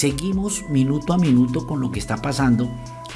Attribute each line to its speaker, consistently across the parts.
Speaker 1: seguimos minuto a minuto con lo que está pasando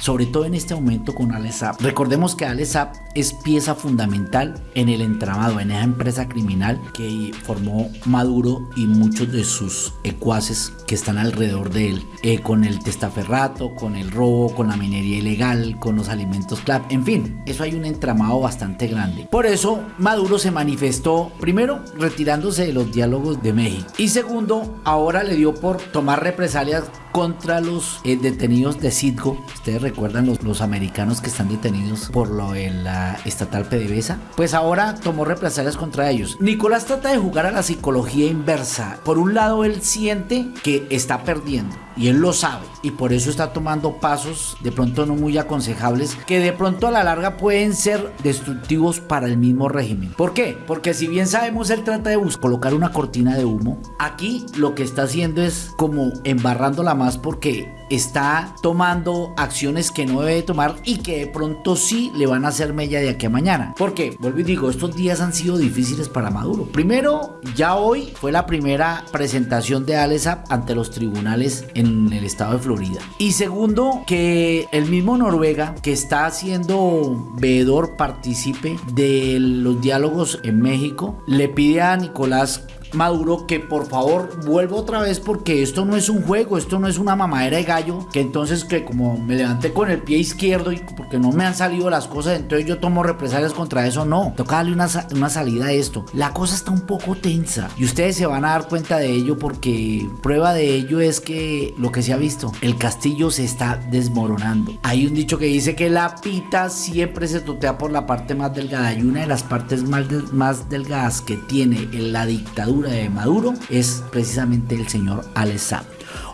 Speaker 1: sobre todo en este momento con Alesap. Recordemos que Alesap es pieza fundamental en el entramado, en esa empresa criminal que formó Maduro y muchos de sus ecuaces que están alrededor de él, eh, con el testaferrato, con el robo, con la minería ilegal, con los alimentos CLAP, en fin, eso hay un entramado bastante grande. Por eso Maduro se manifestó, primero, retirándose de los diálogos de México y segundo, ahora le dio por tomar represalias contra los eh, detenidos de Citgo. Ustedes recuerdan los, americanos que están detenidos por lo de la estatal PDVSA. Pues ahora tomó represalias contra ellos. Nicolás trata de jugar a la psicología inversa. Por un lado, él siente que está perdiendo y él lo sabe y por eso está tomando pasos de pronto no muy aconsejables que de pronto a la larga pueden ser destructivos para el mismo régimen. ¿Por qué? Porque si bien sabemos él trata de buscar colocar una cortina de humo, aquí lo que está haciendo es como embarrándola más porque está tomando acciones que no debe tomar y que de pronto sí le van a hacer mella de aquí a mañana. Porque, vuelvo y digo, estos días han sido difíciles para Maduro. Primero, ya hoy fue la primera presentación de Alesap ante los tribunales en el estado de Florida. Y segundo, que el mismo Noruega, que está haciendo veedor, participe de los diálogos en México, le pide a Nicolás Maduro que por favor vuelva otra vez porque esto no es un juego, esto no es una mamadera de gallo, que entonces que como me levanté con el pie izquierdo y porque no me han salido las cosas, entonces yo tomo represalias contra eso, no, toca darle una, una salida a esto. La cosa está un poco tensa y ustedes se van a dar cuenta de ello porque prueba de ello es que lo que se ha visto, el castillo se está desmoronando. Hay un dicho que dice que la pita siempre se totea por la parte más delgada y una de las partes más, más delgadas que tiene en la dictadura de Maduro es precisamente el señor Alessab.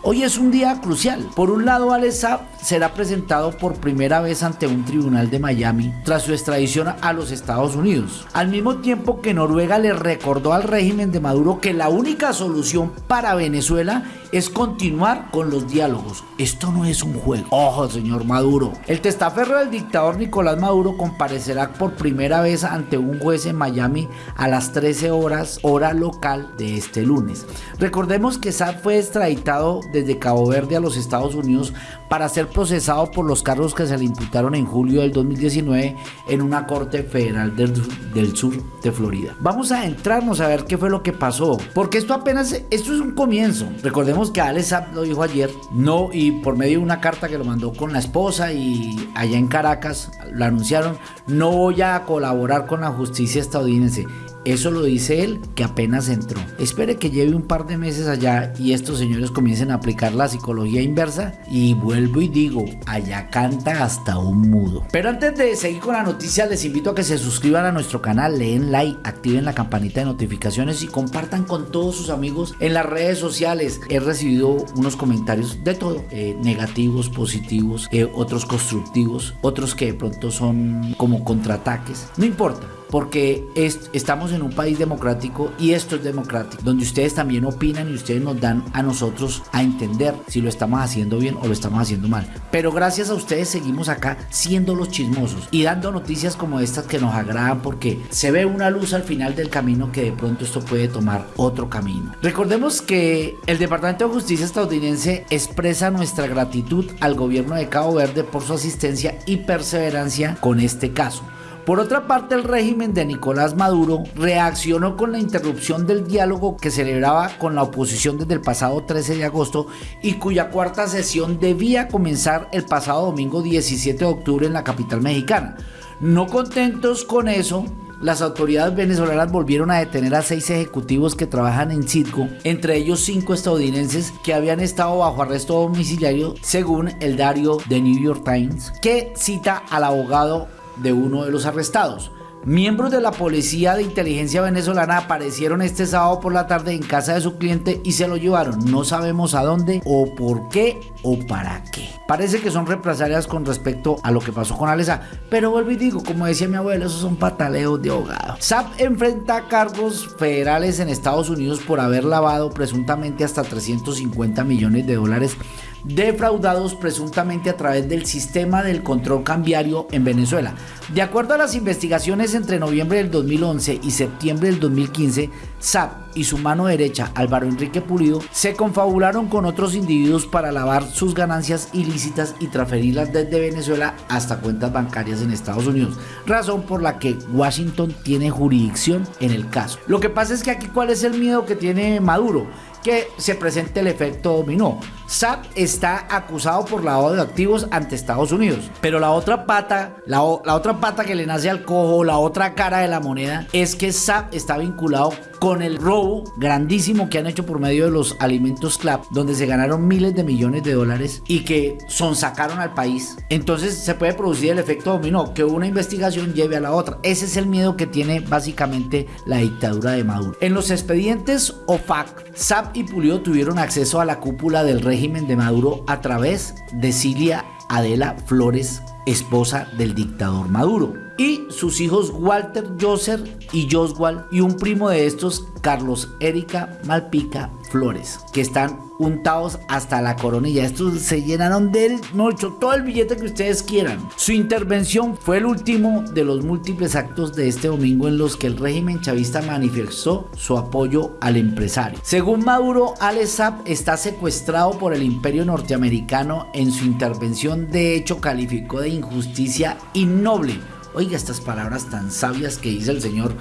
Speaker 1: Hoy es un día crucial. Por un lado, Alessab será presentado por primera vez ante un tribunal de Miami tras su extradición a los Estados Unidos. Al mismo tiempo que Noruega le recordó al régimen de Maduro que la única solución para Venezuela es continuar con los diálogos. Esto no es un juego. Ojo, señor Maduro. El testaferro del dictador Nicolás Maduro comparecerá por primera vez ante un juez en Miami a las 13 horas hora local de este lunes. Recordemos que Saab fue extraditado desde Cabo Verde a los Estados Unidos para ser procesado por los cargos que se le imputaron en julio del 2019 en una corte federal del, sur de Florida. Vamos a entrarnos a ver qué fue lo que pasó, porque esto apenas, esto es un comienzo. Recordemos que Alex lo dijo ayer, no, y por medio de una carta que lo mandó con la esposa y allá en Caracas lo anunciaron, no voy a colaborar con la justicia estadounidense. Eso lo dice él que apenas entró. Espere que lleve un par de meses allá y estos señores comiencen a aplicar la psicología inversa y vuelvo y digo, allá canta hasta un mudo. Pero antes de seguir con la noticia les invito a que se suscriban a nuestro canal, leen like, activen la campanita de notificaciones y compartan con todos sus amigos en las redes sociales. He recibido unos comentarios de todo, eh, negativos, positivos, eh, otros constructivos, otros que de pronto son como contraataques. No importa porque estamos en un país democrático y esto es democrático, donde ustedes también opinan y ustedes nos dan a nosotros a entender si lo estamos haciendo bien o lo estamos haciendo mal. Pero gracias a ustedes seguimos acá siendo los chismosos y dando noticias como estas que nos agradan porque se ve una luz al final del camino que de pronto esto puede tomar otro camino. Recordemos que el Departamento de Justicia estadounidense expresa nuestra gratitud al gobierno de Cabo Verde por su asistencia y perseverancia con este caso. Por otra parte, el régimen de Nicolás Maduro reaccionó con la interrupción del diálogo que celebraba con la oposición desde el pasado 13 de agosto y cuya cuarta sesión debía comenzar el pasado domingo 17 de octubre en la capital mexicana. No contentos con eso, las autoridades venezolanas volvieron a detener a seis ejecutivos que trabajan en Citgo, entre ellos cinco estadounidenses que habían estado bajo arresto domiciliario, según el diario The New York Times, que cita al abogado de uno de los arrestados. Miembros de la Policía de Inteligencia venezolana aparecieron este sábado por la tarde en casa de su cliente y se lo llevaron. No sabemos a dónde o por qué o para qué. Parece que son represalias con respecto a lo que pasó con Alesa, pero vuelvo y digo, como decía mi abuelo, esos son pataleos de ahogado. SAP enfrenta cargos federales en Estados Unidos por haber lavado presuntamente hasta 350 millones de dólares defraudados presuntamente a través del sistema del control cambiario en Venezuela. De acuerdo a las investigaciones entre noviembre del 2011 y septiembre del 2015, SAP y su mano derecha, Álvaro Enrique Pulido, se confabularon con otros individuos para lavar sus ganancias ilícitas y transferirlas desde Venezuela hasta cuentas bancarias en Estados Unidos, razón por la que Washington tiene jurisdicción en el caso. Lo que pasa es que aquí cuál es el miedo que tiene Maduro, que se presente el efecto dominó. SAP está acusado por lavado de activos ante Estados Unidos, pero la otra pata, la, la, otra pata que le nace al cojo, la otra cara de la moneda, es que SAP está vinculado con el robo grandísimo que han hecho por medio de los alimentos CLAP, donde se ganaron miles de millones de dólares y que son sacaron al país. Entonces se puede producir el efecto dominó, que una investigación lleve a la otra. Ese es el miedo que tiene básicamente la dictadura de Maduro. En los expedientes OFAC, SAP y Pulido tuvieron acceso a la cúpula del régimen de Maduro a través de Cilia Adela Flores, esposa del dictador Maduro y sus hijos Walter Joser y Joswal y un primo de estos, Carlos Erika Malpica Flores, que están untados hasta la coronilla. Estos se llenaron del mucho todo el billete que ustedes quieran. Su intervención fue el último de los múltiples actos de este domingo en los que el régimen chavista manifestó su apoyo al empresario. Según Maduro, Alex está secuestrado por el imperio norteamericano. En su intervención, de hecho, calificó de injusticia innoble Oiga estas palabras tan sabias que dice el señor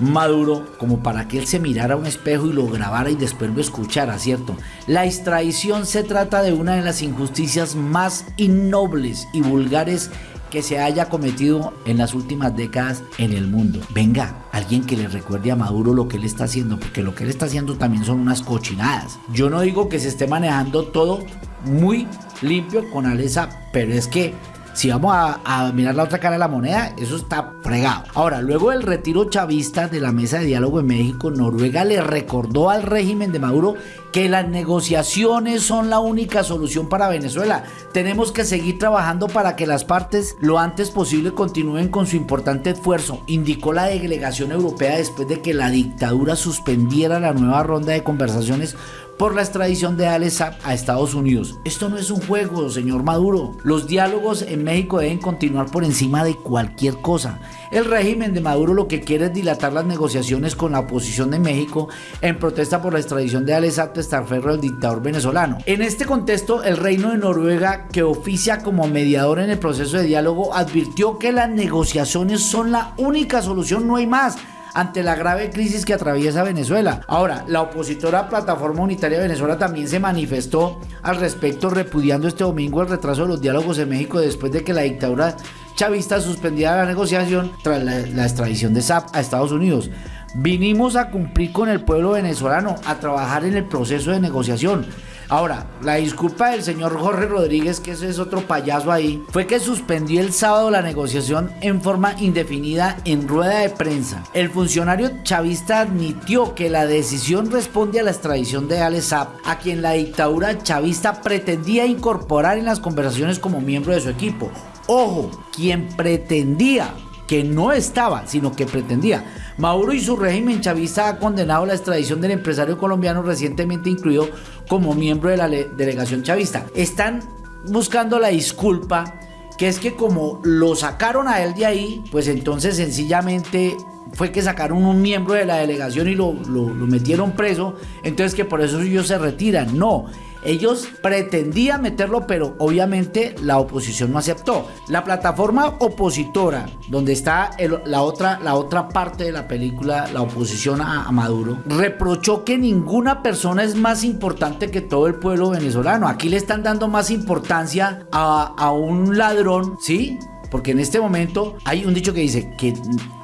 Speaker 1: Maduro como para que él se mirara a un espejo y lo grabara y después lo escuchara, ¿cierto? La extradición se trata de una de las injusticias más innobles y vulgares que se haya cometido en las últimas décadas en el mundo. Venga, alguien que le recuerde a Maduro lo que él está haciendo, porque lo que él está haciendo también son unas cochinadas. Yo no digo que se esté manejando todo muy limpio con Alesa, pero es que si vamos a, mirar la otra cara de la moneda, eso está fregado. Ahora, luego del retiro chavista de la mesa de diálogo en México, Noruega le recordó al régimen de Maduro que las negociaciones son la única solución para Venezuela. Tenemos que seguir trabajando para que las partes lo antes posible continúen con su importante esfuerzo, indicó la delegación europea después de que la dictadura suspendiera la nueva ronda de conversaciones por la extradición de Alex a Estados Unidos. Esto no es un juego, señor Maduro. Los diálogos en México deben continuar por encima de cualquier cosa. El régimen de Maduro lo que quiere es dilatar las negociaciones con la oposición de México en protesta por la extradición de Alex Saab Testarferro, el dictador venezolano. En este contexto, el Reino de Noruega, que oficia como mediador en el proceso de diálogo, advirtió que las negociaciones son la única solución, no hay más ante la grave crisis que atraviesa Venezuela. Ahora, la opositora Plataforma Unitaria de Venezuela también se manifestó al respecto repudiando este domingo el retraso de los diálogos en México después de que la dictadura chavista suspendiera la negociación tras la, la extradición de SAP a Estados Unidos. Vinimos a cumplir con el pueblo venezolano, a trabajar en el proceso de negociación. Ahora, la disculpa del señor Jorge Rodríguez, que ese es otro payaso ahí, fue que suspendió el sábado la negociación en forma indefinida en rueda de prensa. El funcionario chavista admitió que la decisión responde a la extradición de Alex Saab, a quien la dictadura chavista pretendía incorporar en las conversaciones como miembro de su equipo. Ojo, quien pretendía que no estaba, sino que pretendía. Maduro y su régimen chavista ha condenado la extradición del empresario colombiano recientemente incluido como miembro de la delegación chavista. Están buscando la disculpa, que es que como lo sacaron a él de ahí, pues entonces sencillamente fue que sacaron un miembro de la delegación y lo, lo, lo metieron preso, entonces que por eso ellos se retiran. No, ellos pretendían meterlo, pero obviamente la oposición no aceptó. La plataforma opositora, donde está la, otra, parte de la película, la oposición a, Maduro, reprochó que ninguna persona es más importante que todo el pueblo venezolano. Aquí le están dando más importancia a, a un ladrón, ¿sí? Porque en este momento hay un dicho que dice que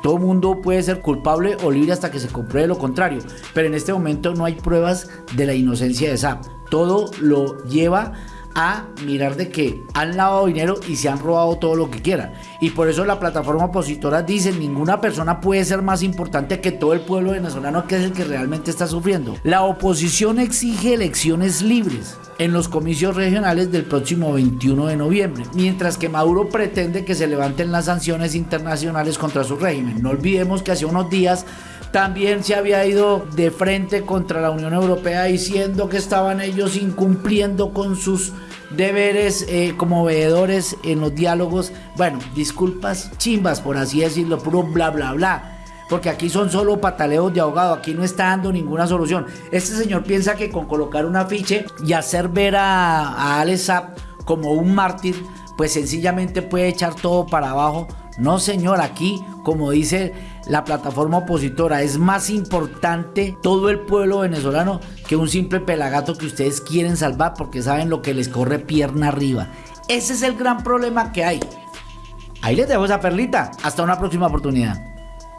Speaker 1: todo mundo puede ser culpable o libre hasta que se compruebe lo contrario. Pero en este momento no hay pruebas de la inocencia de SAP todo lo lleva a mirar de que han lavado dinero y se han robado todo lo que quieran. Y por eso la plataforma opositora dice, ninguna persona puede ser más importante que todo el pueblo venezolano que es el que realmente está sufriendo. La oposición exige elecciones libres en los comicios regionales del próximo 21 de noviembre, mientras que Maduro pretende que se levanten las sanciones internacionales contra su régimen. No olvidemos que hace unos días también se había ido de frente contra la Unión Europea diciendo que estaban ellos incumpliendo con sus deberes eh, como veedores en los diálogos. Bueno, disculpas chimbas, por así decirlo, puro bla, bla, bla. Porque aquí son solo pataleos de ahogado, aquí no está dando ninguna solución. Este señor piensa que con colocar un afiche y hacer ver a, a Alex como un mártir, pues sencillamente puede echar todo para abajo. No, señor, aquí, como dice la plataforma opositora, es más importante todo el pueblo venezolano que un simple pelagato que ustedes quieren salvar porque saben lo que les corre pierna arriba. Ese es el gran problema que hay. Ahí les dejo esa perlita. Hasta una próxima oportunidad.